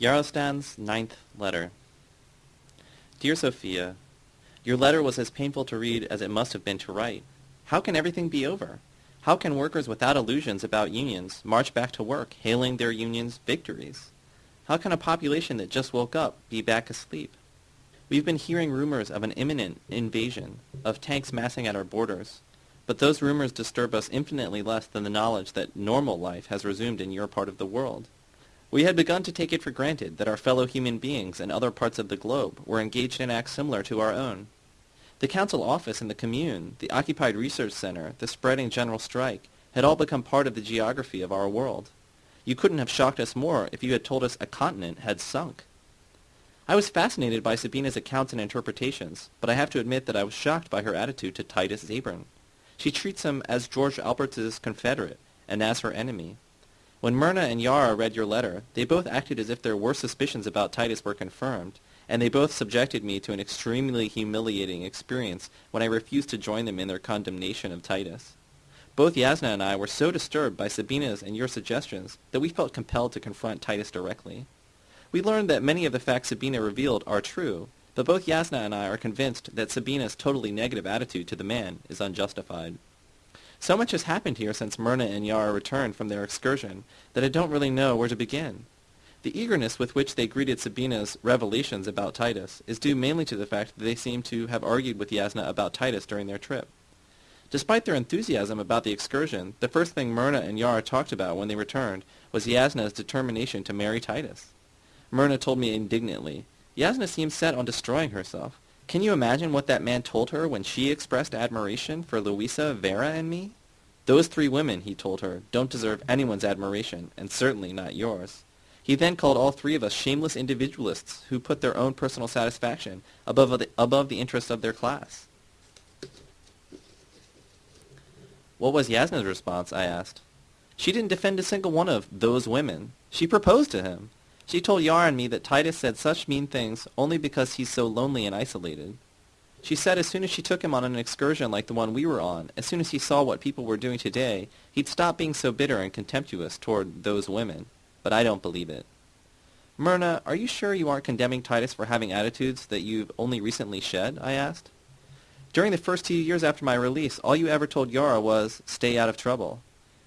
Yarostan's ninth letter. Dear Sophia, your letter was as painful to read as it must have been to write. How can everything be over? How can workers without illusions about unions march back to work, hailing their unions' victories? How can a population that just woke up be back asleep? We've been hearing rumors of an imminent invasion, of tanks massing at our borders, but those rumors disturb us infinitely less than the knowledge that normal life has resumed in your part of the world. We had begun to take it for granted that our fellow human beings in other parts of the globe were engaged in acts similar to our own. The council office and the commune, the occupied research center, the spreading general strike, had all become part of the geography of our world. You couldn't have shocked us more if you had told us a continent had sunk. I was fascinated by Sabina's accounts and interpretations, but I have to admit that I was shocked by her attitude to Titus Zabern. She treats him as George Albert's confederate and as her enemy. When Myrna and Yara read your letter, they both acted as if their worst suspicions about Titus were confirmed, and they both subjected me to an extremely humiliating experience when I refused to join them in their condemnation of Titus. Both Yasna and I were so disturbed by Sabina's and your suggestions that we felt compelled to confront Titus directly. We learned that many of the facts Sabina revealed are true, but both Yasna and I are convinced that Sabina's totally negative attitude to the man is unjustified. So much has happened here since Myrna and Yara returned from their excursion that I don't really know where to begin. The eagerness with which they greeted Sabina's revelations about Titus is due mainly to the fact that they seem to have argued with Yasna about Titus during their trip. Despite their enthusiasm about the excursion, the first thing Myrna and Yara talked about when they returned was Yasna's determination to marry Titus. Myrna told me indignantly, Yasna seems set on destroying herself. Can you imagine what that man told her when she expressed admiration for Louisa, Vera, and me? Those three women, he told her, don't deserve anyone's admiration, and certainly not yours. He then called all three of us shameless individualists who put their own personal satisfaction above the, above the interests of their class. What was Yasna's response? I asked. She didn't defend a single one of those women. She proposed to him. She told Yara and me that Titus said such mean things only because he's so lonely and isolated. She said as soon as she took him on an excursion like the one we were on, as soon as he saw what people were doing today, he'd stop being so bitter and contemptuous toward those women. But I don't believe it. Myrna, are you sure you aren't condemning Titus for having attitudes that you've only recently shed? I asked. During the first two years after my release, all you ever told Yara was, stay out of trouble.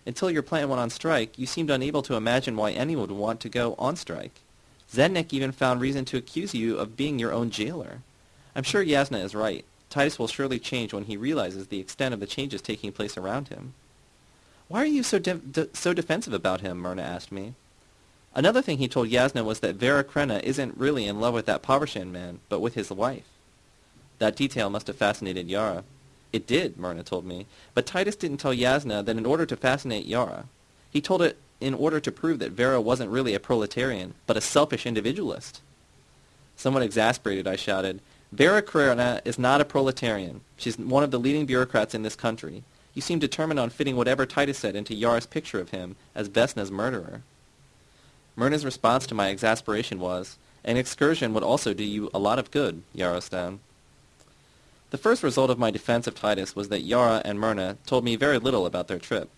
Until your plant went on strike, you seemed unable to imagine why anyone would want to go on strike. Zednik even found reason to accuse you of being your own jailer. I'm sure Yasna is right. Titus will surely change when he realizes the extent of the changes taking place around him. Why are you so, de- de- so defensive about him? Myrna asked me. Another thing he told Yasna was that Vera Krenna isn't really in love with that Povershan man, but with his wife. That detail must have fascinated Yara. It did, Myrna told me, but Titus didn't tell Yasna that in order to fascinate Yara. He told it in order to prove that Vera wasn't really a proletarian, but a selfish individualist. Somewhat exasperated, I shouted, Vera Krena is not a proletarian. She's one of the leading bureaucrats in this country. You seem determined on fitting whatever Titus said into Yara's picture of him as Vesna's murderer. Myrna's response to my exasperation was, an excursion would also do you a lot of good, Yarostam. The first result of my defense of Titus was that Yara and Myrna told me very little about their trip.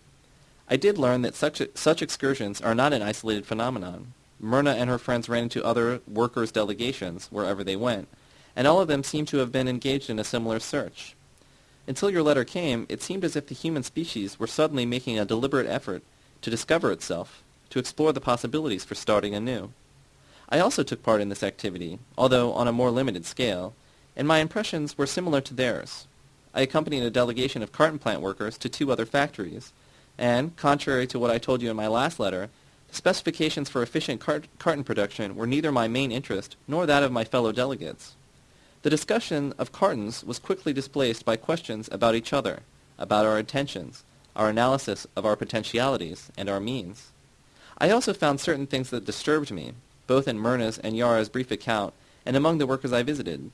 I did learn that such, such excursions are not an isolated phenomenon. Myrna and her friends ran into other workers' delegations wherever they went, and all of them seemed to have been engaged in a similar search. Until your letter came, it seemed as if the human species were suddenly making a deliberate effort to discover itself, to explore the possibilities for starting anew. I also took part in this activity, although on a more limited scale, and my impressions were similar to theirs. I accompanied a delegation of carton plant workers to two other factories, and, contrary to what I told you in my last letter, the specifications for efficient cart- carton production were neither my main interest nor that of my fellow delegates. The discussion of cartons was quickly displaced by questions about each other, about our intentions, our analysis of our potentialities, and our means. I also found certain things that disturbed me, both in Myrna's and Yara's brief account and among the workers I visited.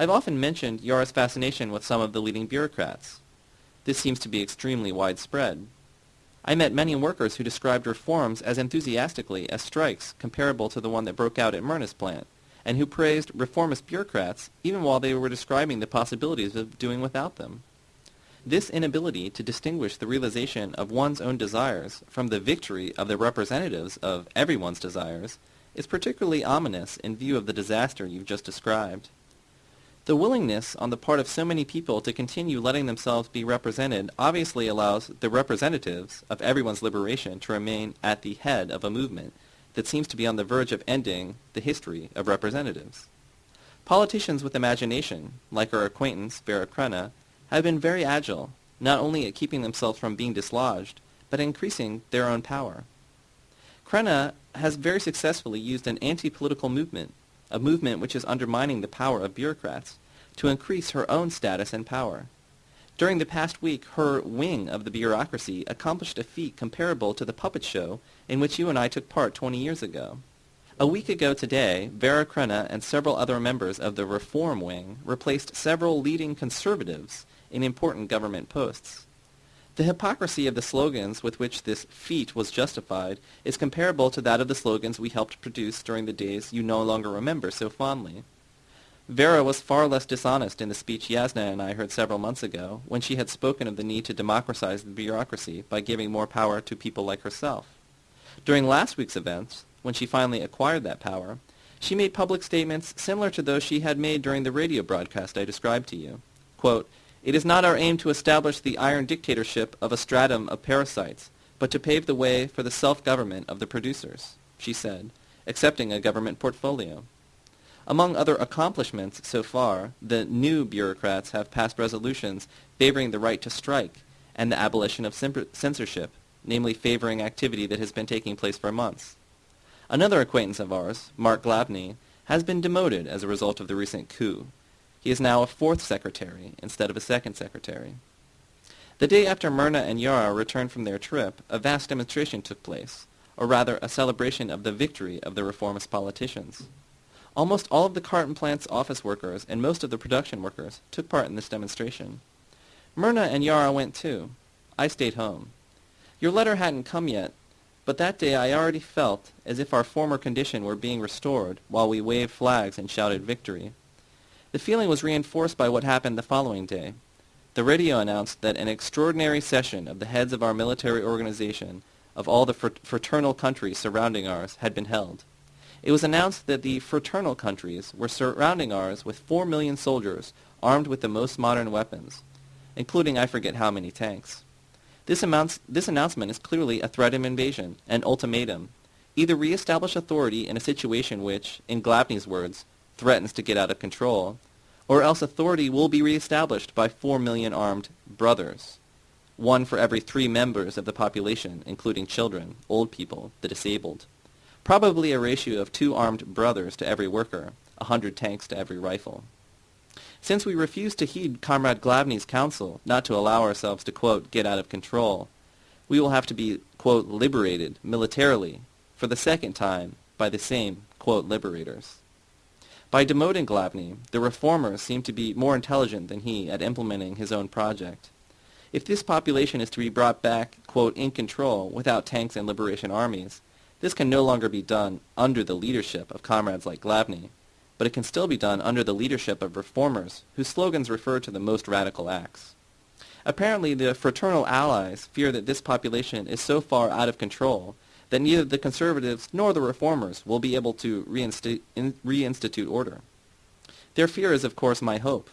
I've often mentioned Yara's fascination with some of the leading bureaucrats. This seems to be extremely widespread. I met many workers who described reforms as enthusiastically as strikes comparable to the one that broke out at Myrna's plant, and who praised reformist bureaucrats even while they were describing the possibilities of doing without them. This inability to distinguish the realization of one's own desires from the victory of the representatives of everyone's desires is particularly ominous in view of the disaster you've just described. The willingness on the part of so many people to continue letting themselves be represented obviously allows the representatives of everyone's liberation to remain at the head of a movement that seems to be on the verge of ending the history of representatives. Politicians with imagination, like our acquaintance Vera Crena, have been very agile, not only at keeping themselves from being dislodged, but increasing their own power. Crena has very successfully used an anti-political movement, a movement which is undermining the power of bureaucrats, to increase her own status and power. During the past week, her wing of the bureaucracy accomplished a feat comparable to the puppet show in which you and I took part 20 years ago. A week ago today, Vera Crena and several other members of the Reform Wing replaced several leading conservatives in important government posts. The hypocrisy of the slogans with which this feat was justified is comparable to that of the slogans we helped produce during the days you no longer remember so fondly. Vera was far less dishonest in the speech Yasna and I heard several months ago, when she had spoken of the need to democratize the bureaucracy by giving more power to people like herself. During last week's events, when she finally acquired that power, she made public statements similar to those she had made during the radio broadcast I described to you. Quote, it is not our aim to establish the iron dictatorship of a stratum of parasites, but to pave the way for the self-government of the producers, she said, accepting a government portfolio. Among other accomplishments so far, the new bureaucrats have passed resolutions favoring the right to strike and the abolition of censorship, namely favoring activity that has been taking place for months. Another acquaintance of ours, Mark Glavny, has been demoted as a result of the recent coup. He is now a fourth secretary instead of a second secretary. The day after Myrna and Yara returned from their trip, a vast demonstration took place, or rather a celebration of the victory of the reformist politicians. Almost all of the carton plant's office workers and most of the production workers took part in this demonstration. Myrna and Yara went too. I stayed home. Your letter hadn't come yet, but that day I already felt as if our former condition were being restored while we waved flags and shouted victory. The feeling was reinforced by what happened the following day. The radio announced that an extraordinary session of the heads of our military organization of all the fraternal countries surrounding ours had been held. It was announced that the fraternal countries were surrounding ours with four million soldiers armed with the most modern weapons, including I forget how many tanks. This, amounts, this announcement is clearly a threat of invasion, an ultimatum. Either reestablish authority in a situation which, in Glavny's words, threatens to get out of control, or else authority will be reestablished by four million armed brothers, one for every three members of the population, including children, old people, the disabled. Probably a ratio of two armed brothers to every worker, a hundred tanks to every rifle. Since we refuse to heed Comrade Glavny's counsel not to allow ourselves to, quote, get out of control, we will have to be, quote, liberated militarily for the second time by the same, quote, liberators. By demoting Glavny, the reformers seem to be more intelligent than he at implementing his own project. If this population is to be brought back, quote, in control without tanks and liberation armies, this can no longer be done under the leadership of comrades like Glavny, but it can still be done under the leadership of reformers whose slogans refer to the most radical acts. Apparently, the fraternal allies fear that this population is so far out of control that neither the conservatives nor the reformers will be able to reinstitute order. Their fear is, of course, my hope.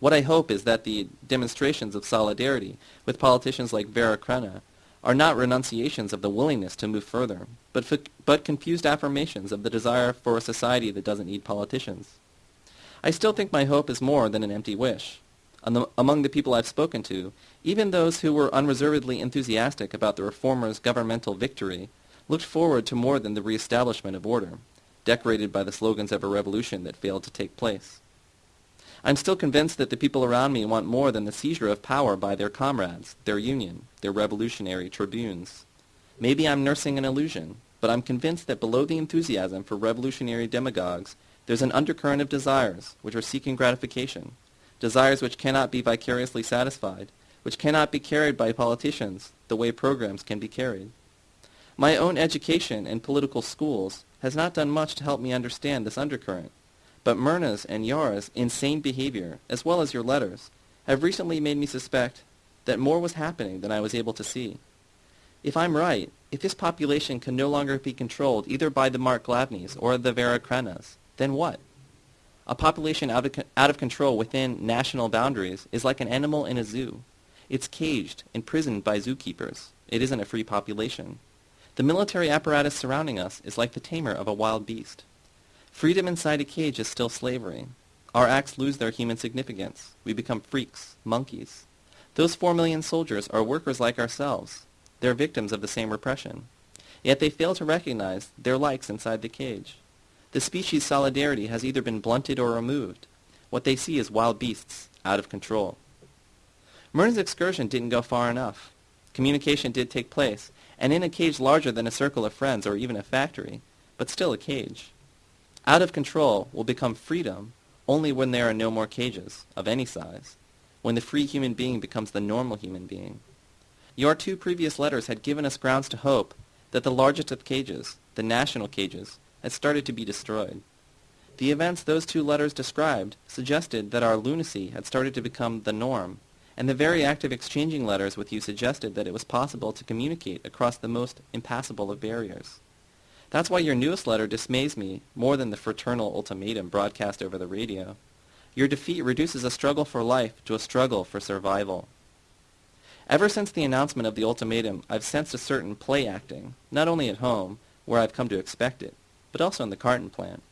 What I hope is that the demonstrations of solidarity with politicians like Vera Crena are not renunciations of the willingness to move further, but, but confused affirmations of the desire for a society that doesn't need politicians. I still think my hope is more than an empty wish among the people I've spoken to, even those who were unreservedly enthusiastic about the reformers' governmental victory looked forward to more than the reestablishment of order, decorated by the slogans of a revolution that failed to take place. I'm still convinced that the people around me want more than the seizure of power by their comrades, their union, their revolutionary tribunes. Maybe I'm nursing an illusion, but I'm convinced that below the enthusiasm for revolutionary demagogues, there's an undercurrent of desires which are seeking gratification, desires which cannot be vicariously satisfied, which cannot be carried by politicians the way programs can be carried. My own education in political schools has not done much to help me understand this undercurrent, but Myrna's and Yara's insane behavior, as well as your letters, have recently made me suspect that more was happening than I was able to see. If I'm right, If this population can no longer be controlled either by the Mark Glavnys or the Vera Krenas, then what? A population out of, out of control within national boundaries is like an animal in a zoo. It's caged, imprisoned by zookeepers. It isn't a free population. The military apparatus surrounding us is like the tamer of a wild beast. Freedom inside a cage is still slavery. Our acts lose their human significance. We become freaks, monkeys. Those four million soldiers are workers like ourselves. They're victims of the same repression. Yet they fail to recognize their likes inside the cage. The species solidarity has either been blunted or removed. What they see is wild beasts, out of control. Myrna's excursion didn't go far enough. Communication did take place, and in a cage larger than a circle of friends or even a factory, but still a cage. Out of control will become freedom only when there are no more cages, of any size, when the free human being becomes the normal human being. Your two previous letters had given us grounds to hope that the largest of cages, the national cages, had started to be destroyed. The events those two letters described suggested that our lunacy had started to become the norm, and the very act of exchanging letters with you suggested that it was possible to communicate across the most impassable of barriers. That's why your newest letter dismays me more than the fraternal ultimatum broadcast over the radio. Your defeat reduces a struggle for life to a struggle for survival. Ever since the announcement of the ultimatum, I've sensed a certain play acting, not only at home, where I've come to expect it, but also in the carton plant.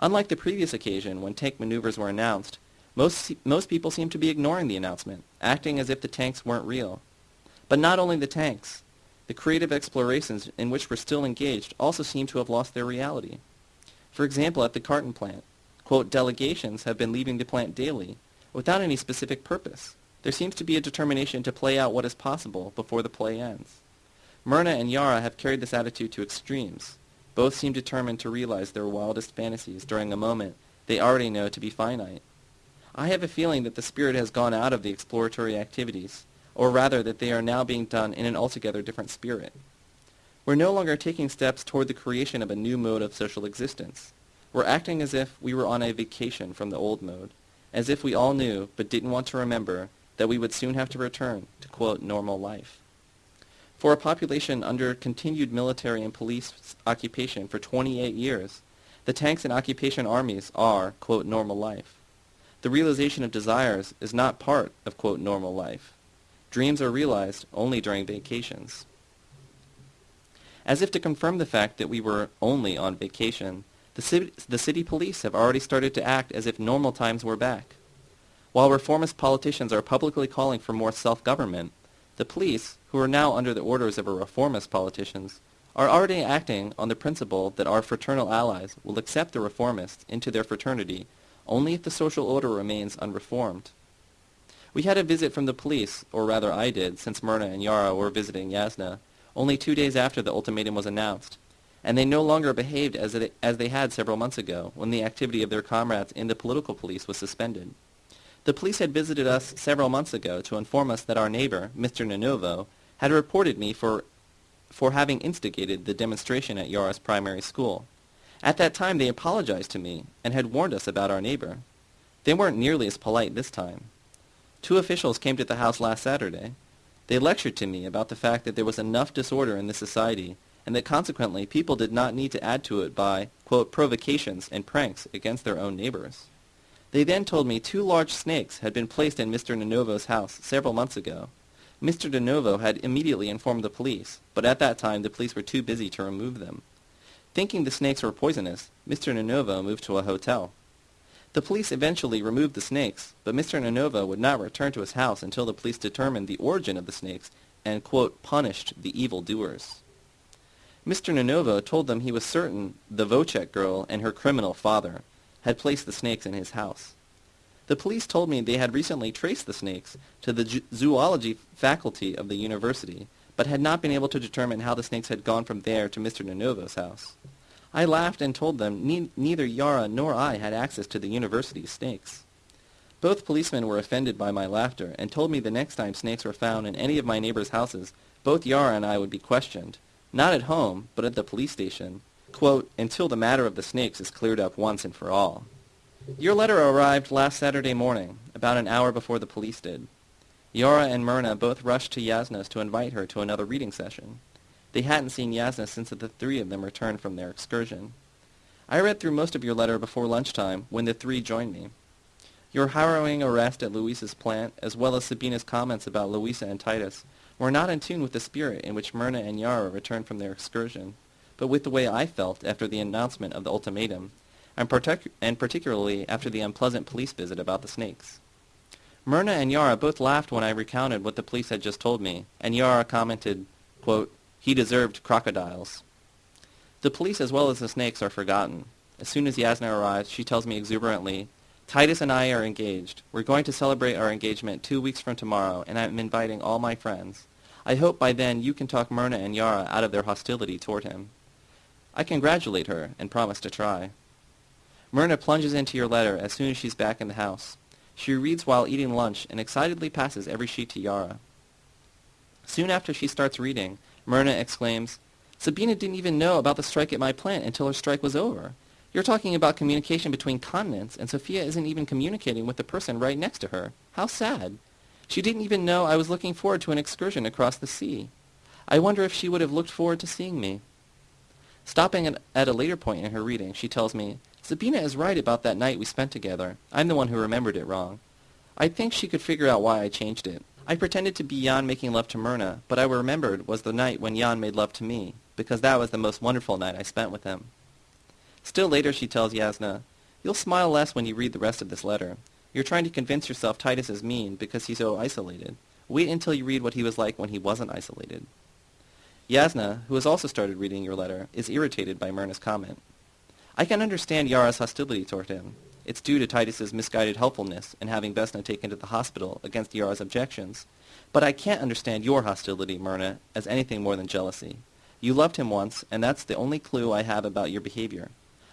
Unlike the previous occasion when tank maneuvers were announced, most, most people seem to be ignoring the announcement, acting as if the tanks weren't real. But not only the tanks. The creative explorations in which we're still engaged also seem to have lost their reality. For example, at the carton plant, quote, delegations have been leaving the plant daily without any specific purpose. There seems to be a determination to play out what is possible before the play ends. Myrna and Yara have carried this attitude to extremes. Both seem determined to realize their wildest fantasies during a moment they already know to be finite. I have a feeling that the spirit has gone out of the exploratory activities, or rather that they are now being done in an altogether different spirit. We're no longer taking steps toward the creation of a new mode of social existence. We're acting as if we were on a vacation from the old mode, as if we all knew but didn't want to remember that we would soon have to return to, quote, normal life. For a population under continued military and police occupation for 28 years, the tanks and occupation armies are, quote, normal life. The realization of desires is not part of, quote, normal life. Dreams are realized only during vacations. As if to confirm the fact that we were only on vacation, the city, the city police have already started to act as if normal times were back. While reformist politicians are publicly calling for more self-government, the police, who are now under the orders of a reformist politicians, are already acting on the principle that our fraternal allies will accept the reformists into their fraternity only if the social order remains unreformed. We had a visit from the police, or rather I did, since Myrna and Yara were visiting Yasna, only two days after the ultimatum was announced, and they no longer behaved as, it, as they had several months ago, when the activity of their comrades in the political police was suspended. The police had visited us several months ago to inform us that our neighbor, Mr. Nonovo, had reported me for, for having instigated the demonstration at Yara's primary school. At that time they apologized to me and had warned us about our neighbor. They weren't nearly as polite this time. Two officials came to the house last Saturday. They lectured to me about the fact that there was enough disorder in the society and that consequently people did not need to add to it by, quote, provocations and pranks against their own neighbors. They then told me two large snakes had been placed in Mr. Nonovo's house several months ago. Mr. Nonovo had immediately informed the police, but at that time the police were too busy to remove them. Thinking the snakes were poisonous, Mr. Nonovo moved to a hotel. The police eventually removed the snakes, but Mr. Nonovo would not return to his house until the police determined the origin of the snakes and, quote, punished the evil doers. Mr. Nonovo told them he was certain the Vocek girl and her criminal father had placed the snakes in his house. The police told me they had recently traced the snakes to the zoology faculty of the university, but had not been able to determine how the snakes had gone from there to Mr. Nonovo's house. I laughed and told them ne neither Yara nor I had access to the university's snakes. Both policemen were offended by my laughter and told me the next time snakes were found in any of my neighbors' houses, both Yara and I would be questioned, not at home, but at the police station, quote, until the matter of the snakes is cleared up once and for all. Your letter arrived last Saturday morning, about an hour before the police did. Yara and Myrna both rushed to Yasna's to invite her to another reading session. They hadn't seen Yasna since the three of them returned from their excursion. I read through most of your letter before lunchtime when the three joined me. Your harrowing arrest at Louisa's plant, as well as Sabina's comments about Louisa and Titus, were not in tune with the spirit in which Myrna and Yara returned from their excursion, but with the way I felt after the announcement of the ultimatum, and, partic- and particularly after the unpleasant police visit about the snakes. Myrna and Yara both laughed when I recounted what the police had just told me, and Yara commented, quote, he deserved crocodiles. The police as well as the snakes are forgotten. As soon as Yasna arrives, she tells me exuberantly, Titus and I are engaged. We're going to celebrate our engagement two weeks from tomorrow, and I'm inviting all my friends. I hope by then you can talk Myrna and Yara out of their hostility toward him. I congratulate her and promise to try. Myrna plunges into your letter as soon as she's back in the house. She reads while eating lunch and excitedly passes every sheet to Yara. Soon after she starts reading, Myrna exclaims, Sabina didn't even know about the strike at my plant until her strike was over. You're talking about communication between continents, and Sophia isn't even communicating with the person right next to her. How sad. She didn't even know I was looking forward to an excursion across the sea. I wonder if she would have looked forward to seeing me. Stopping at a later point in her reading, she tells me, Sabina is right about that night we spent together. I'm the one who remembered it wrong. I think she could figure out why I changed it. I pretended to be Jan making love to Myrna, but I remembered was the night when Jan made love to me, because that was the most wonderful night I spent with him. Still later she tells Yasna, You'll smile less when you read the rest of this letter. You're trying to convince yourself Titus is mean because he's so isolated. Wait until you read what he was like when he wasn't isolated. Yasna, who has also started reading your letter, is irritated by Myrna's comment. I can understand Yara's hostility toward him. It's due to Titus's misguided helpfulness in having Vesna taken to the hospital against Yara's objections. But I can't understand your hostility, Myrna, as anything more than jealousy. You loved him once, and that's the only clue I have about your behavior.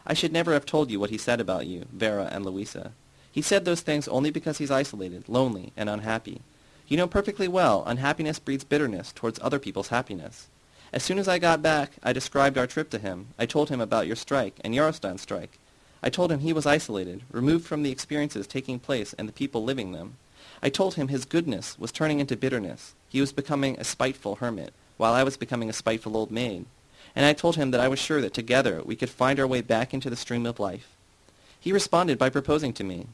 I should never have told you what he said about you, Vera, and Louisa. He said those things only because he's isolated, lonely, and unhappy. You know perfectly well unhappiness breeds bitterness towards other people's happiness. As soon as I got back, I described our trip to him. I told him about your strike and Yarostan's strike. I told him he was isolated, removed from the experiences taking place and the people living them. I told him his goodness was turning into bitterness. He was becoming a spiteful hermit, while I was becoming a spiteful old maid and I told him that I was sure that together we could find our way back into the stream of life. He responded by proposing to me.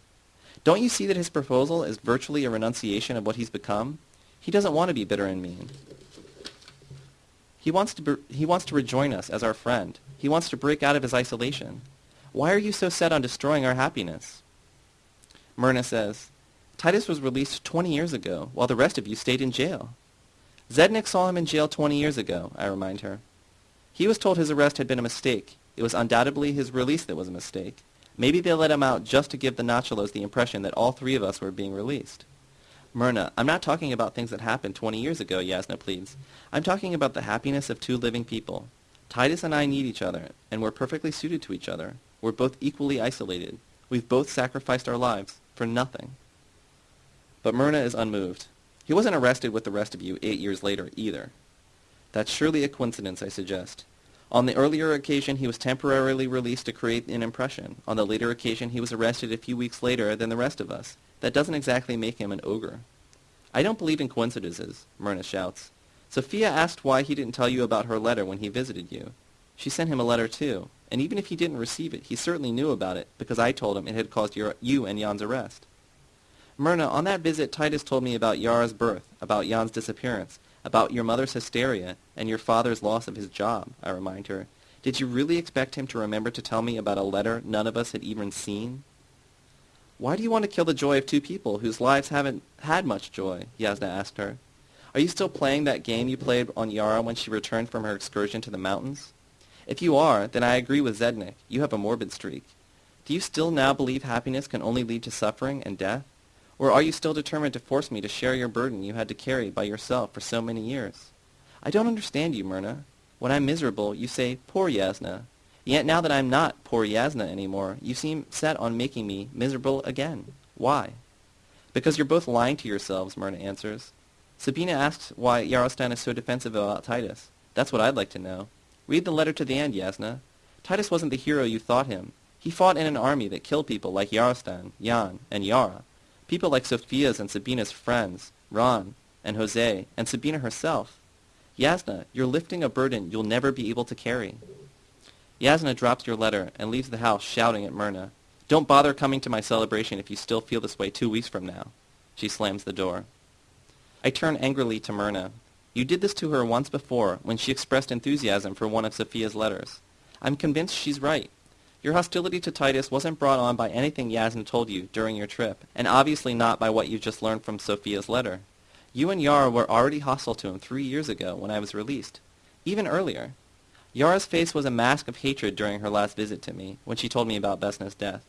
Don't you see that his proposal is virtually a renunciation of what he's become? He doesn't want to be bitter and mean. He wants to, be, he wants to rejoin us as our friend. He wants to break out of his isolation. Why are you so set on destroying our happiness? Myrna says, Titus was released 20 years ago, while the rest of you stayed in jail. Zednik saw him in jail 20 years ago, I remind her. He was told his arrest had been a mistake. It was undoubtedly his release that was a mistake. Maybe they let him out just to give the Nachalos the impression that all three of us were being released. Myrna, I'm not talking about things that happened 20 years ago, Yasna pleads. I'm talking about the happiness of two living people. Titus and I need each other, and we're perfectly suited to each other. We're both equally isolated. We've both sacrificed our lives for nothing. But Myrna is unmoved. He wasn't arrested with the rest of you eight years later either. That's surely a coincidence, I suggest. On the earlier occasion, he was temporarily released to create an impression. On the later occasion, he was arrested a few weeks later than the rest of us. That doesn't exactly make him an ogre. I don't believe in coincidences, Myrna shouts. Sophia asked why he didn't tell you about her letter when he visited you. She sent him a letter too, and even if he didn't receive it, he certainly knew about it, because I told him it had caused your, you and Jan's arrest. Myrna, on that visit, Titus told me about Yara's birth, about Jan's disappearance, about your mother's hysteria and your father's loss of his job, I remind her. Did you really expect him to remember to tell me about a letter none of us had even seen? Why do you want to kill the joy of two people whose lives haven't had much joy? Yasna asked her. Are you still playing that game you played on Yara when she returned from her excursion to the mountains? If you are, then I agree with Zednik. You have a morbid streak. Do you still now believe happiness can only lead to suffering and death? Or are you still determined to force me to share your burden you had to carry by yourself for so many years? I don't understand you, Myrna. When I'm miserable, you say, poor Yasna. Yet now that I'm not poor Yasna anymore, you seem set on making me miserable again. Why? Because you're both lying to yourselves, Myrna answers. Sabina asks why Yarostan is so defensive about Titus. That's what I'd like to know. Read the letter to the end, Yasna. Titus wasn't the hero you thought him. He fought in an army that killed people like Yarostan, Jan, and Yara. People like Sophia's and Sabina's friends, Ron and Jose, and Sabina herself. Yasna, you're lifting a burden you'll never be able to carry. Yasna drops your letter and leaves the house shouting at Myrna. Don't bother coming to my celebration if you still feel this way two weeks from now. She slams the door. I turn angrily to Myrna. You did this to her once before when she expressed enthusiasm for one of Sophia's letters. I'm convinced she's right. Your hostility to Titus wasn't brought on by anything Yasna told you during your trip, and obviously not by what you just learned from Sophia's letter. You and Yara were already hostile to him three years ago when I was released. Even earlier. Yara's face was a mask of hatred during her last visit to me, when she told me about Vesna's death.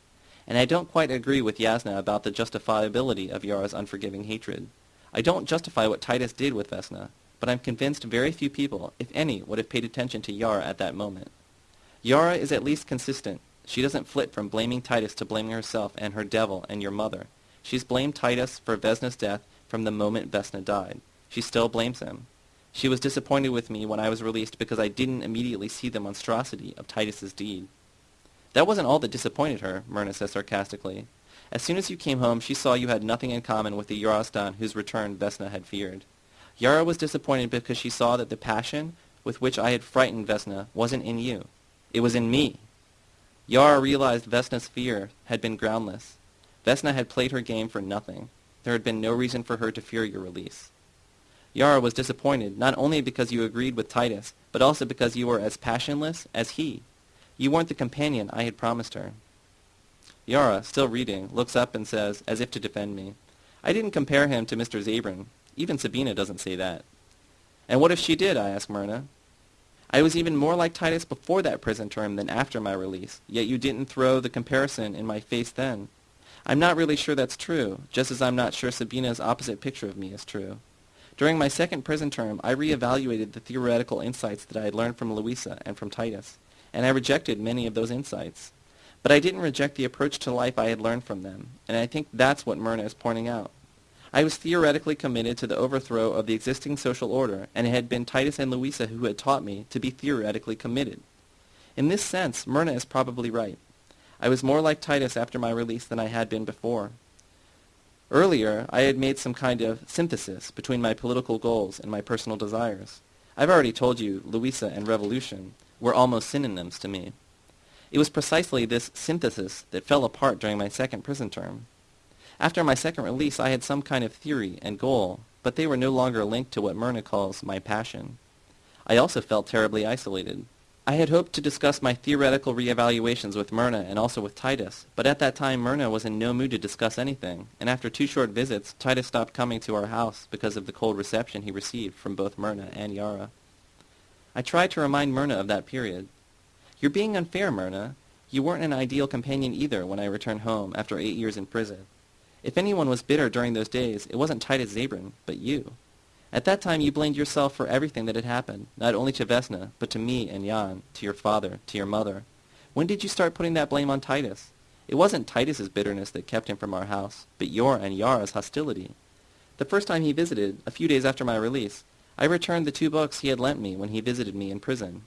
And I don't quite agree with Yasna about the justifiability of Yara's unforgiving hatred. I don't justify what Titus did with Vesna, but I'm convinced very few people, if any, would have paid attention to Yara at that moment. Yara is at least consistent. She doesn't flit from blaming Titus to blaming herself and her devil and your mother. She's blamed Titus for Vesna's death from the moment Vesna died. She still blames him. She was disappointed with me when I was released because I didn't immediately see the monstrosity of Titus's deed. That wasn't all that disappointed her, Myrna says sarcastically. As soon as you came home, she saw you had nothing in common with the Yarostan whose return Vesna had feared. Yara was disappointed because she saw that the passion with which I had frightened Vesna wasn't in you. It was in me. Yara realized Vesna's fear had been groundless. Vesna had played her game for nothing. There had been no reason for her to fear your release. Yara was disappointed not only because you agreed with Titus, but also because you were as passionless as he. You weren't the companion I had promised her. Yara, still reading, looks up and says, as if to defend me, I didn't compare him to Mr. Zabron. Even Sabina doesn't say that. And what if she did? I ask Myrna. I was even more like Titus before that prison term than after my release, yet you didn't throw the comparison in my face then. I'm not really sure that's true, just as I'm not sure Sabina's opposite picture of me is true. During my second prison term, I reevaluated the theoretical insights that I had learned from Louisa and from Titus, and I rejected many of those insights. But I didn't reject the approach to life I had learned from them, and I think that's what Myrna is pointing out. I was theoretically committed to the overthrow of the existing social order, and it had been Titus and Louisa who had taught me to be theoretically committed. In this sense, Myrna is probably right. I was more like Titus after my release than I had been before. Earlier, I had made some kind of synthesis between my political goals and my personal desires. I've already told you Louisa and revolution were almost synonyms to me. It was precisely this synthesis that fell apart during my second prison term. After my second release, I had some kind of theory and goal, but they were no longer linked to what Myrna calls my passion. I also felt terribly isolated. I had hoped to discuss my theoretical reevaluations with Myrna and also with Titus, but at that time Myrna was in no mood to discuss anything, and after two short visits, Titus stopped coming to our house because of the cold reception he received from both Myrna and Yara. I tried to remind Myrna of that period. You're being unfair, Myrna. You weren't an ideal companion either when I returned home after eight years in prison. If anyone was bitter during those days, it wasn't Titus Zabron, but you. At that time you blamed yourself for everything that had happened, not only to Vesna, but to me and Jan, to your father, to your mother. When did you start putting that blame on Titus? It wasn't Titus's bitterness that kept him from our house, but your and Yara's hostility. The first time he visited, a few days after my release, I returned the two books he had lent me when he visited me in prison.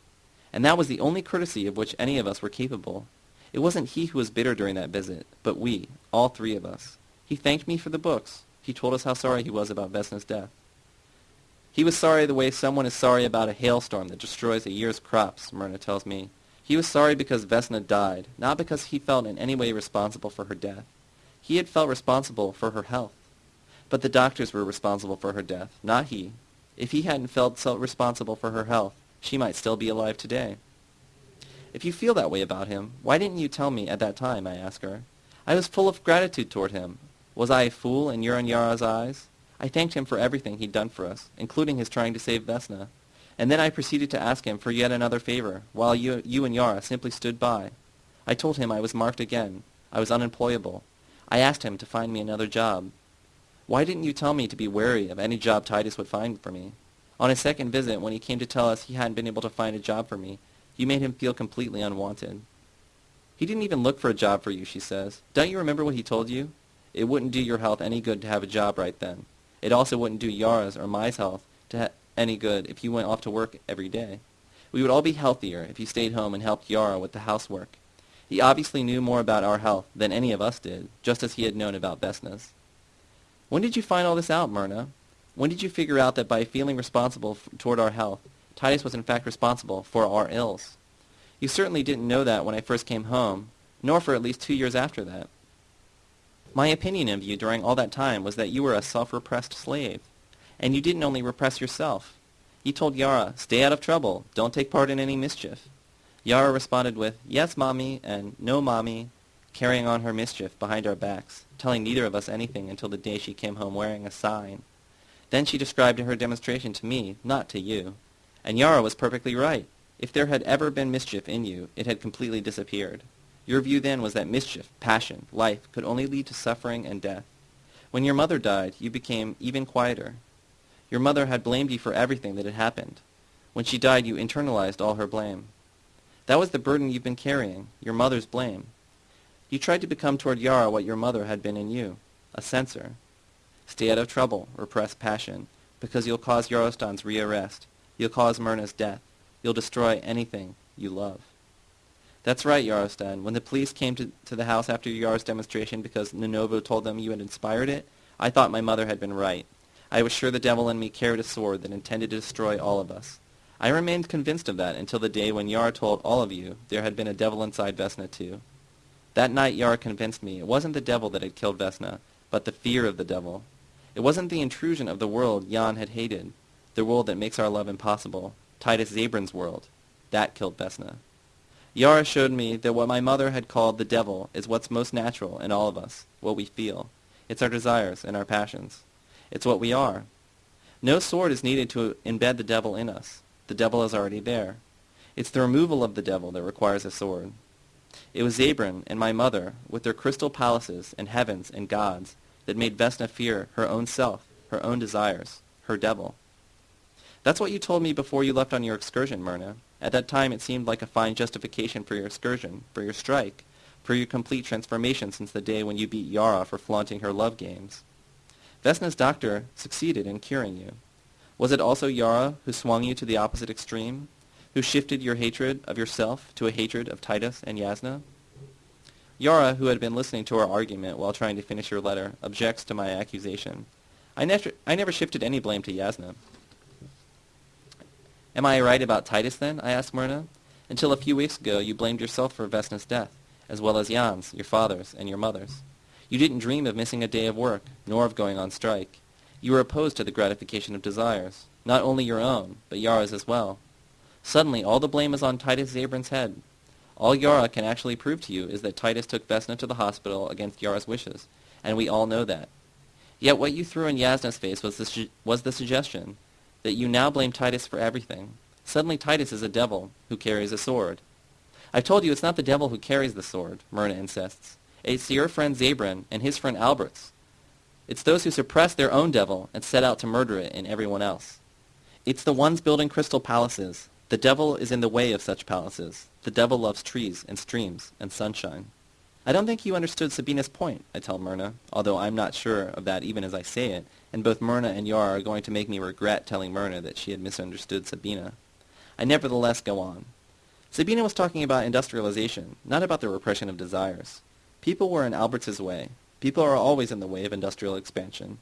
And that was the only courtesy of which any of us were capable. It wasn't he who was bitter during that visit, but we, all three of us. He thanked me for the books. He told us how sorry he was about Vesna's death. He was sorry the way someone is sorry about a hailstorm that destroys a year's crops, Myrna tells me. He was sorry because Vesna died, not because he felt in any way responsible for her death. He had felt responsible for her health. But the doctors were responsible for her death, not he. If he hadn't felt so responsible for her health, she might still be alive today. If you feel that way about him, why didn't you tell me at that time, I ask her. I was full of gratitude toward him. Was I a fool in your and Yara's eyes? I thanked him for everything he'd done for us, including his trying to save Vesna. And then I proceeded to ask him for yet another favor, while you, you and Yara simply stood by. I told him I was marked again. I was unemployable. I asked him to find me another job. Why didn't you tell me to be wary of any job Titus would find for me? On his second visit, when he came to tell us he hadn't been able to find a job for me, you made him feel completely unwanted. He didn't even look for a job for you, she says. Don't you remember what he told you? It wouldn't do your health any good to have a job right then. It also wouldn't do Yara's or my health to any good if you went off to work every day. We would all be healthier if you stayed home and helped Yara with the housework. He obviously knew more about our health than any of us did, just as he had known about Vesna's. When did you find all this out, Myrna? When did you figure out that by feeling responsible toward our health, Titus was in fact responsible for our ills? You certainly didn't know that when I first came home, nor for at least two years after that. My opinion of you during all that time was that you were a self-repressed slave. And you didn't only repress yourself. You told Yara, stay out of trouble, don't take part in any mischief. Yara responded with, yes, mommy, and no, mommy, carrying on her mischief behind our backs, telling neither of us anything until the day she came home wearing a sign. Then she described her demonstration to me, not to you. And Yara was perfectly right. If there had ever been mischief in you, it had completely disappeared. Your view then was that mischief, passion, life could only lead to suffering and death. When your mother died, you became even quieter. Your mother had blamed you for everything that had happened. When she died, you internalized all her blame. That was the burden you've been carrying, your mother's blame. You tried to become toward Yara what your mother had been in you, a censor. Stay out of trouble, repress passion, because you'll cause Yarostan's rearrest. You'll cause Myrna's death. You'll destroy anything you love. That's right, Yarostan. When the police came to, to the house after Yar's demonstration because Nanovo told them you had inspired it, I thought my mother had been right. I was sure the devil in me carried a sword that intended to destroy all of us. I remained convinced of that until the day when Yar told all of you there had been a devil inside Vesna too. That night Yar convinced me it wasn't the devil that had killed Vesna, but the fear of the devil. It wasn't the intrusion of the world Jan had hated, the world that makes our love impossible, Titus Zabrin's world. That killed Vesna. Yara showed me that what my mother had called the devil is what's most natural in all of us, what we feel. It's our desires and our passions. It's what we are. No sword is needed to embed the devil in us. The devil is already there. It's the removal of the devil that requires a sword. It was Zabrin and my mother, with their crystal palaces and heavens and gods, that made Vesna fear her own self, her own desires, her devil. That's what you told me before you left on your excursion, Myrna. At that time it seemed like a fine justification for your excursion, for your strike, for your complete transformation since the day when you beat Yara for flaunting her love games. Vesna's doctor succeeded in curing you. Was it also Yara who swung you to the opposite extreme, who shifted your hatred of yourself to a hatred of Titus and Yasna? Yara, who had been listening to our argument while trying to finish your letter, objects to my accusation. I never, I never shifted any blame to Yasna. Am I right about Titus then? I asked Myrna. Until a few weeks ago you blamed yourself for Vesna's death, as well as Jan's, your father's, and your mother's. You didn't dream of missing a day of work, nor of going on strike. You were opposed to the gratification of desires, not only your own, but Yara's as well. Suddenly all the blame is on Titus Zabrin's head. All Yara can actually prove to you is that Titus took Vesna to the hospital against Yara's wishes, and we all know that. Yet what you threw in Yasna's face was the, was the suggestion that you now blame Titus for everything. Suddenly Titus is a devil who carries a sword. I've told you it's not the devil who carries the sword, Myrna insists. It's your friend Zabrin and his friend Alberts. It's those who suppress their own devil and set out to murder it in everyone else. It's the ones building crystal palaces. The devil is in the way of such palaces. The devil loves trees and streams and sunshine. I don't think you understood Sabina's point, I tell Myrna, although I'm not sure of that even as I say it, and both Myrna and Yar are going to make me regret telling Myrna that she had misunderstood Sabina. I nevertheless go on. Sabina was talking about industrialization, not about the repression of desires. People were in Albert's way. People are always in the way of industrial expansion.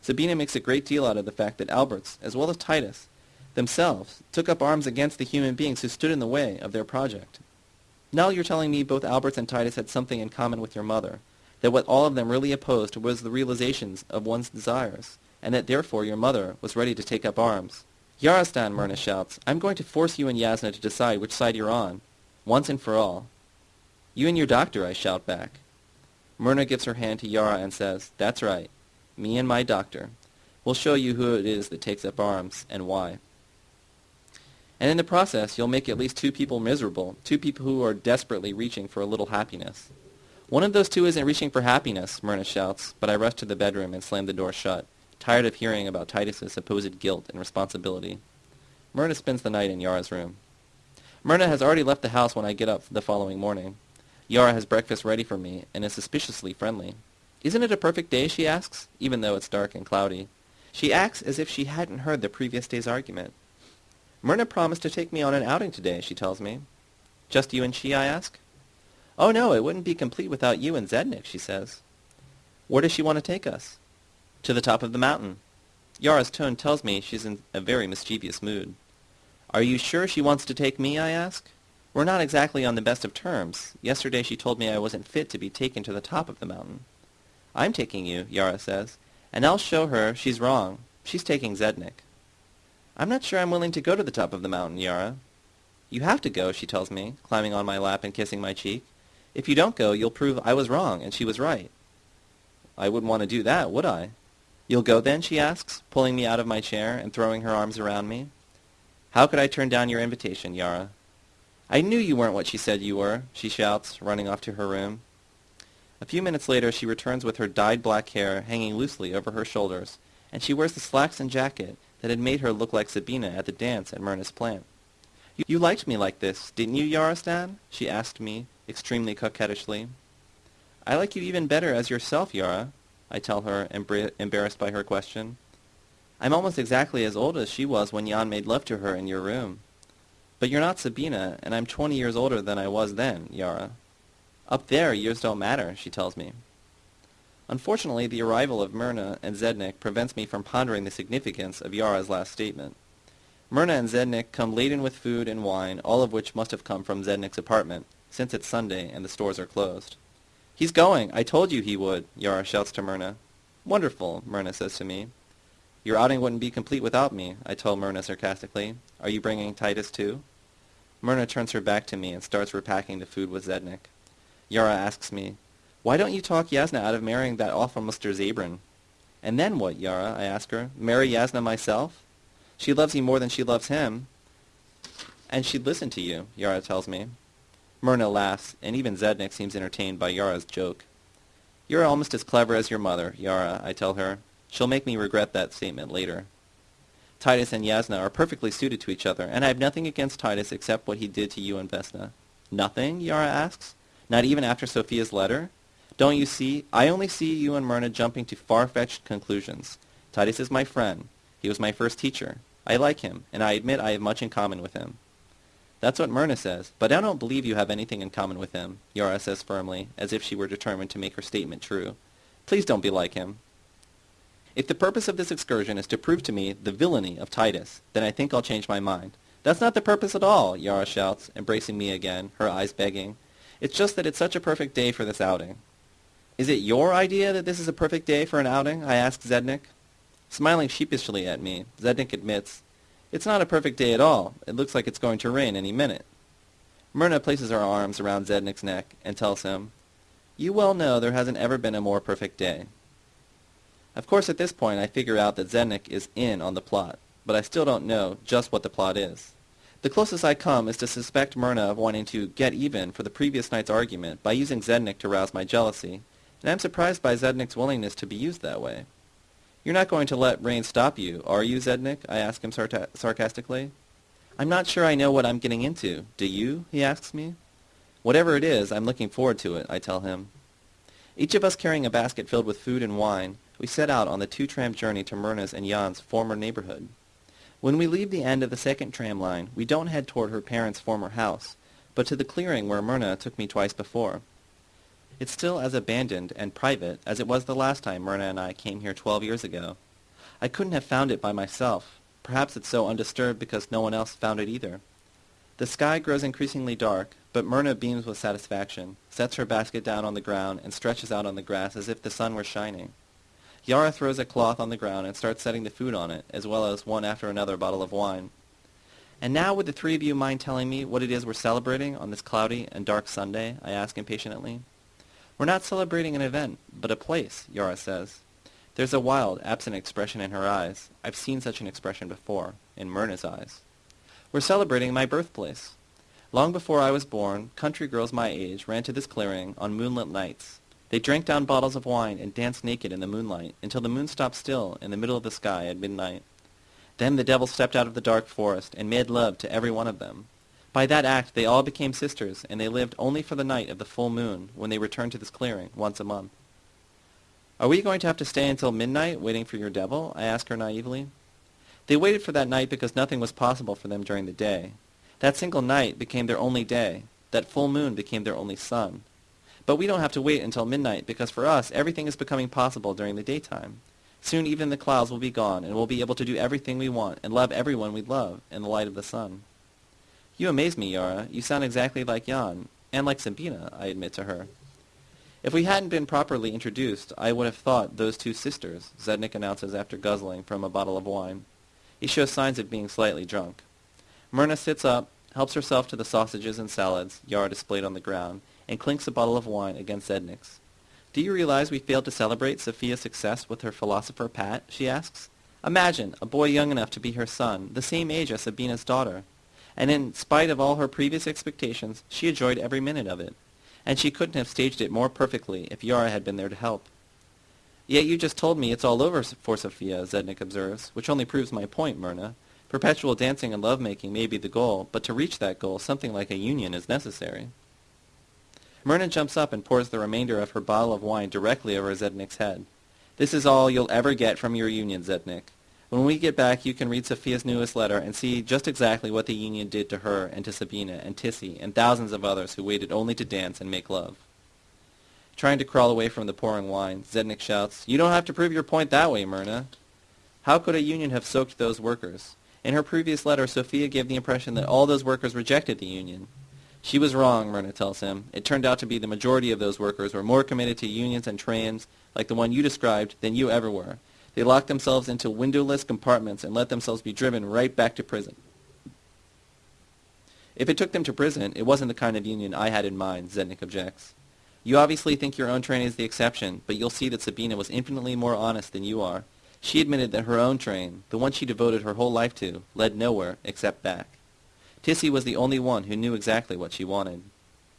Sabina makes a great deal out of the fact that Alberts, as well as Titus, themselves took up arms against the human beings who stood in the way of their project. Now you're telling me both Alberts and Titus had something in common with your mother, that what all of them really opposed was the realizations of one's desires, and that therefore your mother was ready to take up arms. Yarostan, Myrna shouts, I'm going to force you and Yasna to decide which side you're on, once and for all. You and your doctor, I shout back. Myrna gives her hand to Yara and says, That's right, me and my doctor. We'll show you who it is that takes up arms, and why. And in the process, you'll make at least two people miserable, two people who are desperately reaching for a little happiness. One of those two isn't reaching for happiness, Myrna shouts, but I rush to the bedroom and slam the door shut, tired of hearing about Titus's supposed guilt and responsibility. Myrna spends the night in Yara's room. Myrna has already left the house when I get up the following morning. Yara has breakfast ready for me and is suspiciously friendly. Isn't it a perfect day, she asks, even though it's dark and cloudy. She acts as if she hadn't heard the previous day's argument. Myrna promised to take me on an outing today, she tells me. Just you and she, I ask. Oh, no, it wouldn't be complete without you and Zednik, she says. Where does she want to take us? To the top of the mountain. Yara's tone tells me she's in a very mischievous mood. Are you sure she wants to take me, I ask. We're not exactly on the best of terms. Yesterday she told me I wasn't fit to be taken to the top of the mountain. I'm taking you, Yara says, and I'll show her she's wrong. She's taking Zednik. I'm not sure I'm willing to go to the top of the mountain, Yara. You have to go, she tells me, climbing on my lap and kissing my cheek. If you don't go, you'll prove I was wrong and she was right. I wouldn't want to do that, would I? You'll go then, she asks, pulling me out of my chair and throwing her arms around me. How could I turn down your invitation, Yara? I knew you weren't what she said you were, she shouts, running off to her room. A few minutes later she returns with her dyed black hair hanging loosely over her shoulders, and she wears the slacks and jacket that had made her look like Sabina at the dance at Myrna's plant. You liked me like this, didn't you, Yarostan? she asked me, extremely coquettishly. I like you even better as yourself, Yara, I tell her, embarrassed by her question. I'm almost exactly as old as she was when Jan made love to her in your room. But you're not Sabina, and I'm twenty years older than I was then, Yara. Up there, years don't matter, she tells me. Unfortunately, the arrival of Myrna and Zednik prevents me from pondering the significance of Yara's last statement. Myrna and Zednik come laden with food and wine, all of which must have come from Zednik's apartment, since it's Sunday and the stores are closed. He's going. I told you he would, Yara shouts to Myrna. Wonderful, Myrna says to me. Your outing wouldn't be complete without me, I tell Myrna sarcastically. Are you bringing Titus too? Myrna turns her back to me and starts repacking the food with Zednik. Yara asks me, Why don't you talk Yasna out of marrying that awful Mr. Zabrin? And then what, Yara? I ask her. Marry Yasna myself? She loves you more than she loves him. And she'd listen to you, Yara tells me. Myrna laughs, and even Zednik seems entertained by Yara's joke. You're almost as clever as your mother, Yara, I tell her. She'll make me regret that statement later. Titus and Yasna are perfectly suited to each other, and I have nothing against Titus except what he did to you and Vesna. Nothing? Yara asks. Not even after Sophia's letter? Don't you see? I only see you and Myrna jumping to far-fetched conclusions. Titus is my friend. He was my first teacher. I like him, and I admit I have much in common with him. That's what Myrna says, but I don't believe you have anything in common with him, Yara says firmly, as if she were determined to make her statement true. Please don't be like him. If the purpose of this excursion is to prove to me the villainy of Titus, then I think I'll change my mind. That's not the purpose at all, Yara shouts, embracing me again, her eyes begging. It's just that it's such a perfect day for this outing. Is it your idea that this is a perfect day for an outing? I ask Zednik. Smiling sheepishly at me, Zednik admits, it's not a perfect day at all. It looks like it's going to rain any minute. Myrna places her arms around Zednik's neck and tells him, You well know there hasn't ever been a more perfect day. Of course, at this point, I figure out that Zednik is in on the plot, but I still don't know just what the plot is. The closest I come is to suspect Myrna of wanting to get even for the previous night's argument by using Zednik to rouse my jealousy, and I'm surprised by Zednik's willingness to be used that way. You're not going to let rain stop you, are you, Zednik? I ask him sarcastically. I'm not sure I know what I'm getting into. Do you? he asks me. Whatever it is, I'm looking forward to it, I tell him. Each of us carrying a basket filled with food and wine, we set out on the two-tram journey to Myrna's and Jan's former neighborhood. When we leave the end of the second tram line, we don't head toward her parents' former house, but to the clearing where Myrna took me twice before. It's still as abandoned and private as it was the last time Myrna and I came here twelve years ago. I couldn't have found it by myself. Perhaps it's so undisturbed because no one else found it either. The sky grows increasingly dark, but Myrna beams with satisfaction, sets her basket down on the ground, and stretches out on the grass as if the sun were shining. Yara throws a cloth on the ground and starts setting the food on it, as well as one after another bottle of wine. And now would the three of you mind telling me what it is we're celebrating on this cloudy and dark Sunday? I ask impatiently. We're not celebrating an event, but a place, Yara says. There's a wild, absent expression in her eyes. I've seen such an expression before, in Myrna's eyes. We're celebrating my birthplace. Long before I was born, country girls my age ran to this clearing on moonlit nights. They drank down bottles of wine and danced naked in the moonlight until the moon stopped still in the middle of the sky at midnight. Then the devil stepped out of the dark forest and made love to every one of them. By that act they all became sisters, and they lived only for the night of the full moon, when they returned to this clearing once a month. Are we going to have to stay until midnight waiting for your devil? I asked her naively. They waited for that night because nothing was possible for them during the day. That single night became their only day. That full moon became their only sun. But we don't have to wait until midnight because for us everything is becoming possible during the daytime. Soon even the clouds will be gone, and we'll be able to do everything we want and love everyone we love in the light of the sun. You amaze me, Yara. You sound exactly like Jan, and like Sabina, I admit to her. If we hadn't been properly introduced, I would have thought those two sisters, Zednik announces after guzzling from a bottle of wine. He shows signs of being slightly drunk. Myrna sits up, helps herself to the sausages and salads Yara displayed on the ground, and clinks a bottle of wine against Zednik's. Do you realize we failed to celebrate Sophia's success with her philosopher Pat? she asks. Imagine, a boy young enough to be her son, the same age as Sabina's daughter. And in spite of all her previous expectations, she enjoyed every minute of it. And she couldn't have staged it more perfectly if Yara had been there to help. Yet you just told me it's all over for Sophia, Zednik observes, which only proves my point, Myrna. Perpetual dancing and love-making may be the goal, but to reach that goal, something like a union is necessary. Myrna jumps up and pours the remainder of her bottle of wine directly over Zednik's head. This is all you'll ever get from your union, Zednik. When we get back, you can read Sophia's newest letter and see just exactly what the union did to her and to Sabina and Tissy and thousands of others who waited only to dance and make love. Trying to crawl away from the pouring wine, Zednik shouts, You don't have to prove your point that way, Myrna. How could a union have soaked those workers? In her previous letter, Sophia gave the impression that all those workers rejected the union. She was wrong, Myrna tells him. It turned out to be the majority of those workers were more committed to unions and trains like the one you described than you ever were. They locked themselves into windowless compartments and let themselves be driven right back to prison. If it took them to prison, it wasn't the kind of union I had in mind, Zednik objects. You obviously think your own train is the exception, but you'll see that Sabina was infinitely more honest than you are. She admitted that her own train, the one she devoted her whole life to, led nowhere except back. Tissy was the only one who knew exactly what she wanted.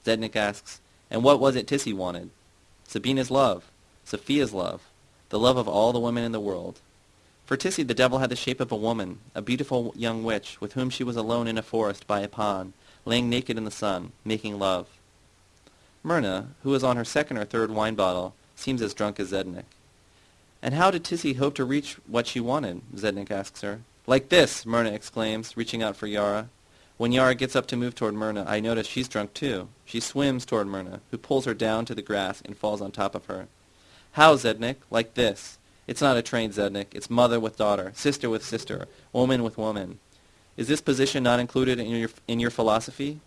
Zednik asks, and what was it Tissy wanted? Sabina's love, Sophia's love, the love of all the women in the world. For Tissy the devil had the shape of a woman, a beautiful young witch, with whom she was alone in a forest by a pond, laying naked in the sun, making love. Myrna, who was on her second or third wine bottle, seems as drunk as Zednik. And how did Tissy hope to reach what she wanted? Zednik asks her. Like this, Myrna exclaims, reaching out for Yara. When Yara gets up to move toward Myrna, I notice she's drunk too. She swims toward Myrna, who pulls her down to the grass and falls on top of her. How, Zednik? Like this. It's not a train, Zednik. It's mother with daughter, sister with sister, woman with woman. Is this position not included in your, in your philosophy?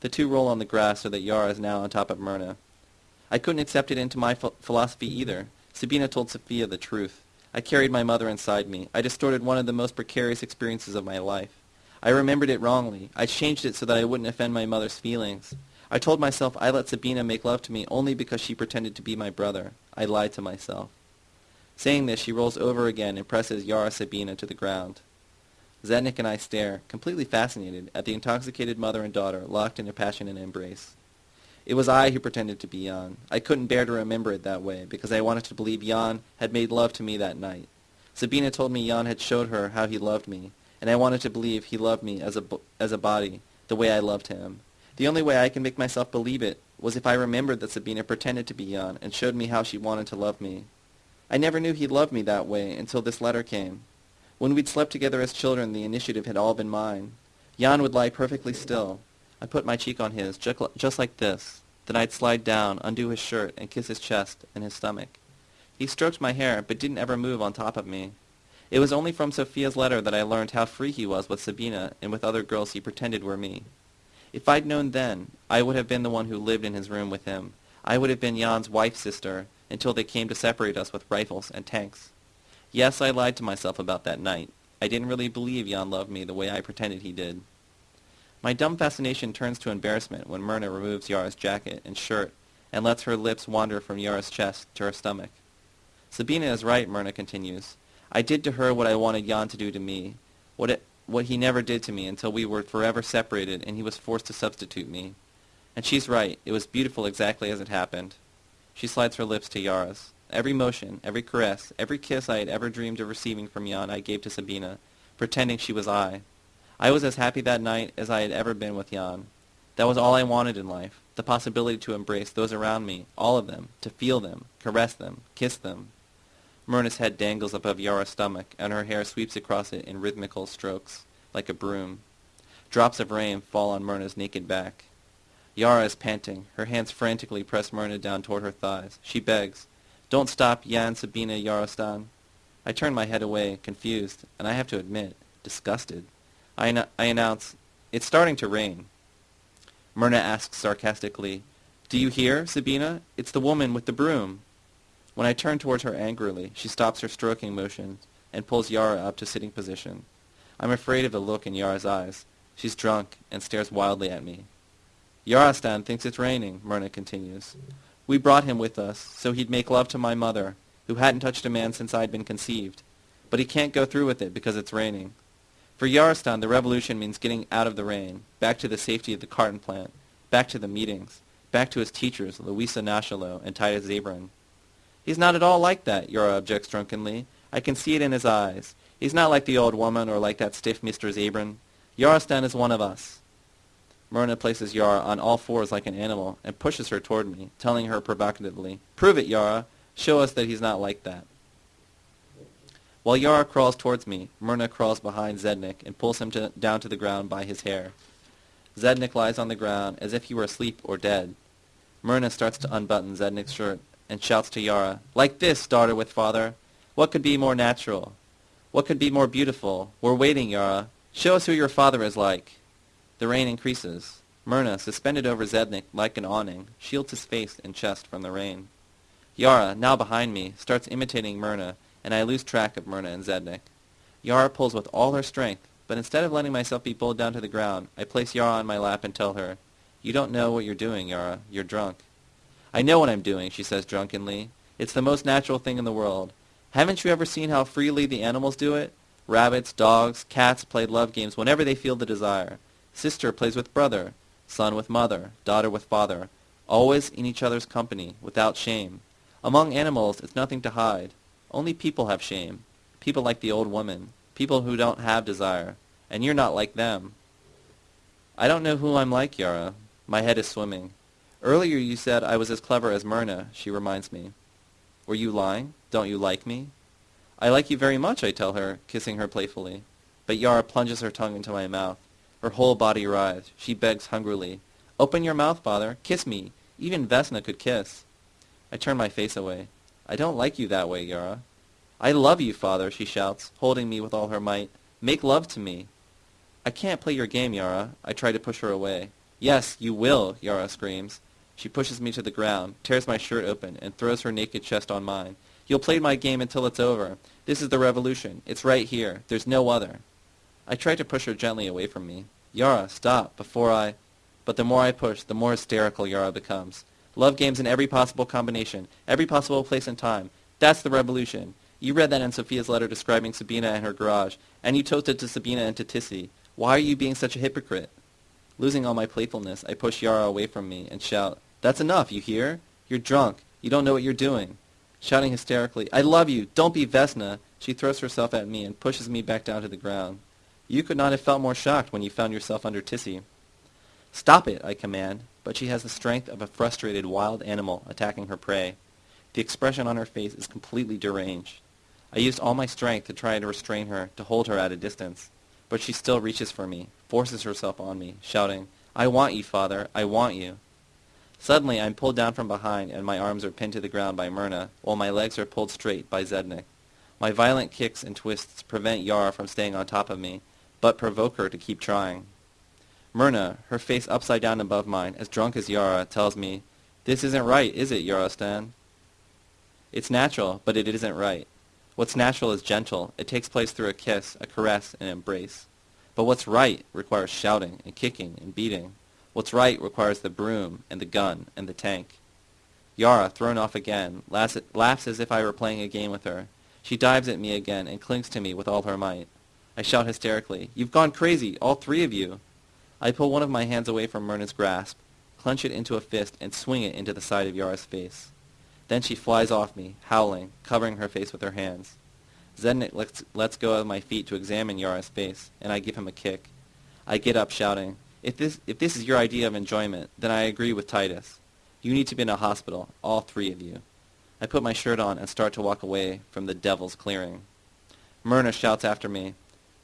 The two roll on the grass so that Yara is now on top of Myrna. I couldn't accept it into my ph philosophy either. Sabina told Sophia the truth. I carried my mother inside me. I distorted one of the most precarious experiences of my life. I remembered it wrongly. I changed it so that I wouldn't offend my mother's feelings. I told myself I let Sabina make love to me only because she pretended to be my brother. I lied to myself. Saying this, she rolls over again and presses Yara Sabina to the ground. Zednik and I stare, completely fascinated, at the intoxicated mother and daughter locked in a passionate embrace. It was I who pretended to be Jan. I couldn't bear to remember it that way, because I wanted to believe Jan had made love to me that night. Sabina told me Jan had showed her how he loved me, and I wanted to believe he loved me as a, as a body, the way I loved him. The only way I can make myself believe it was if I remembered that Sabina pretended to be Jan and showed me how she wanted to love me. I never knew he loved me that way until this letter came. When we'd slept together as children, the initiative had all been mine. Jan would lie perfectly still. I put my cheek on his, just like this. Then I'd slide down, undo his shirt, and kiss his chest and his stomach. He stroked my hair, but didn't ever move on top of me. It was only from Sophia's letter that I learned how free he was with Sabina and with other girls he pretended were me. If I'd known then, I would have been the one who lived in his room with him. I would have been Jan's wife's sister until they came to separate us with rifles and tanks. Yes, I lied to myself about that night. I didn't really believe Jan loved me the way I pretended he did. My dumb fascination turns to embarrassment when Myrna removes Yara's jacket and shirt and lets her lips wander from Yara's chest to her stomach. Sabina is right, Myrna continues. I did to her what I wanted Jan to do to me, what, it, what he never did to me until we were forever separated and he was forced to substitute me. And she's right. It was beautiful exactly as it happened. She slides her lips to Yara's. Every motion, every caress, every kiss I had ever dreamed of receiving from Jan I gave to Sabina, pretending she was I. I was as happy that night as I had ever been with Jan. That was all I wanted in life, the possibility to embrace those around me, all of them, to feel them, caress them, kiss them, Myrna's head dangles above Yara's stomach, and her hair sweeps across it in rhythmical strokes, like a broom. Drops of rain fall on Myrna's naked back. Yara is panting. Her hands frantically press Myrna down toward her thighs. She begs, Don't stop, Jan Sabina Yarostan. I turn my head away, confused, and I have to admit, disgusted. I, an- I announce, It's starting to rain. Myrna asks sarcastically, Do you hear, Sabina? It's the woman with the broom. When I turn towards her angrily, she stops her stroking motion and pulls Yara up to sitting position. I'm afraid of the look in Yara's eyes. She's drunk and stares wildly at me. Yarostan thinks it's raining, Myrna continues. We brought him with us so he'd make love to my mother, who hadn't touched a man since I'd been conceived. But he can't go through with it because it's raining. For Yarostan, the revolution means getting out of the rain, back to the safety of the carton plant, back to the meetings, back to his teachers, Louisa Nachalo and Titus Zabrin. He's not at all like that, Yara objects drunkenly. I can see it in his eyes. He's not like the old woman or like that stiff Mr. Zabrin. Yarostan is one of us. Myrna places Yara on all fours like an animal and pushes her toward me, telling her provocatively, Prove it, Yara. Show us that he's not like that. While Yara crawls towards me, Myrna crawls behind Zednik and pulls him to, down to the ground by his hair. Zednik lies on the ground as if he were asleep or dead. Myrna starts to unbutton Zednik's shirt and shouts to Yara, Like this, daughter with father. What could be more natural? What could be more beautiful? We're waiting, Yara. Show us who your father is like. The rain increases. Myrna, suspended over Zednik like an awning, shields his face and chest from the rain. Yara, now behind me, starts imitating Myrna, and I lose track of Myrna and Zednik. Yara pulls with all her strength, but instead of letting myself be pulled down to the ground, I place Yara on my lap and tell her, You don't know what you're doing, Yara. You're drunk. I know what I'm doing, she says drunkenly. It's the most natural thing in the world. Haven't you ever seen how freely the animals do it? Rabbits, dogs, cats play love games whenever they feel the desire. Sister plays with brother, son with mother, daughter with father, always in each other's company, without shame. Among animals, it's nothing to hide. Only people have shame. People like the old woman. People who don't have desire. And you're not like them. I don't know who I'm like, Yara. My head is swimming. Earlier you said I was as clever as Myrna, she reminds me. Were you lying? Don't you like me? I like you very much, I tell her, kissing her playfully. But Yara plunges her tongue into my mouth. Her whole body writhes. She begs hungrily. Open your mouth, father. Kiss me. Even Vesna could kiss. I turn my face away. I don't like you that way, Yara. I love you, father, she shouts, holding me with all her might. Make love to me. I can't play your game, Yara. I try to push her away. Yes, you will, Yara screams. She pushes me to the ground, tears my shirt open, and throws her naked chest on mine. You'll play my game until it's over. This is the revolution. It's right here. There's no other. I try to push her gently away from me. Yara, stop, before I... But the more I push, the more hysterical Yara becomes. Love games in every possible combination, every possible place and time. That's the revolution. You read that in Sophia's letter describing Sabina and her garage, and you toasted to Sabina and to Tissy. Why are you being such a hypocrite? Losing all my playfulness, I push Yara away from me and shout, That's enough, you hear? You're drunk. You don't know what you're doing. Shouting hysterically, I love you. Don't be Vesna. She throws herself at me and pushes me back down to the ground. You could not have felt more shocked when you found yourself under Tissy. Stop it, I command, but she has the strength of a frustrated wild animal attacking her prey. The expression on her face is completely deranged. I used all my strength to try to restrain her, to hold her at a distance. But she still reaches for me, forces herself on me, shouting, I want you, father, I want you. Suddenly I am pulled down from behind and my arms are pinned to the ground by Myrna, while my legs are pulled straight by Zednik. My violent kicks and twists prevent Yara from staying on top of me, but provoke her to keep trying. Myrna, her face upside down above mine, as drunk as Yara, tells me, This isn't right, is it, Yarostan? It's natural, but it isn't right. What's natural is gentle. It takes place through a kiss, a caress, an embrace. But what's right requires shouting and kicking and beating. What's right requires the broom and the gun and the tank. Yara, thrown off again, laughs, laughs as if I were playing a game with her. She dives at me again and clings to me with all her might. I shout hysterically, You've gone crazy, all three of you. I pull one of my hands away from Myrna's grasp, clench it into a fist, and swing it into the side of Yara's face. Then she flies off me, howling, covering her face with her hands. Zednik lets, lets go of my feet to examine Yara's face, and I give him a kick. I get up shouting, if this, if this is your idea of enjoyment, then I agree with Titus. You need to be in a hospital, all three of you. I put my shirt on and start to walk away from the devil's clearing. Myrna shouts after me,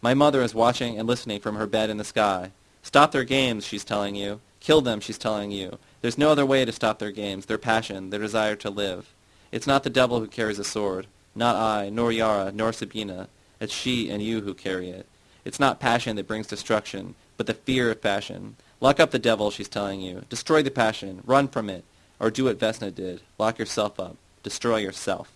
My mother is watching and listening from her bed in the sky. Stop their games, she's telling you. Kill them, she's telling you. There's no other way to stop their games, their passion, their desire to live. It's not the devil who carries a sword. Not I, nor Yara, nor Sabina. It's she and you who carry it. It's not passion that brings destruction, but the fear of passion. Lock up the devil, she's telling you. Destroy the passion. Run from it. Or do what Vesna did. Lock yourself up. Destroy yourself.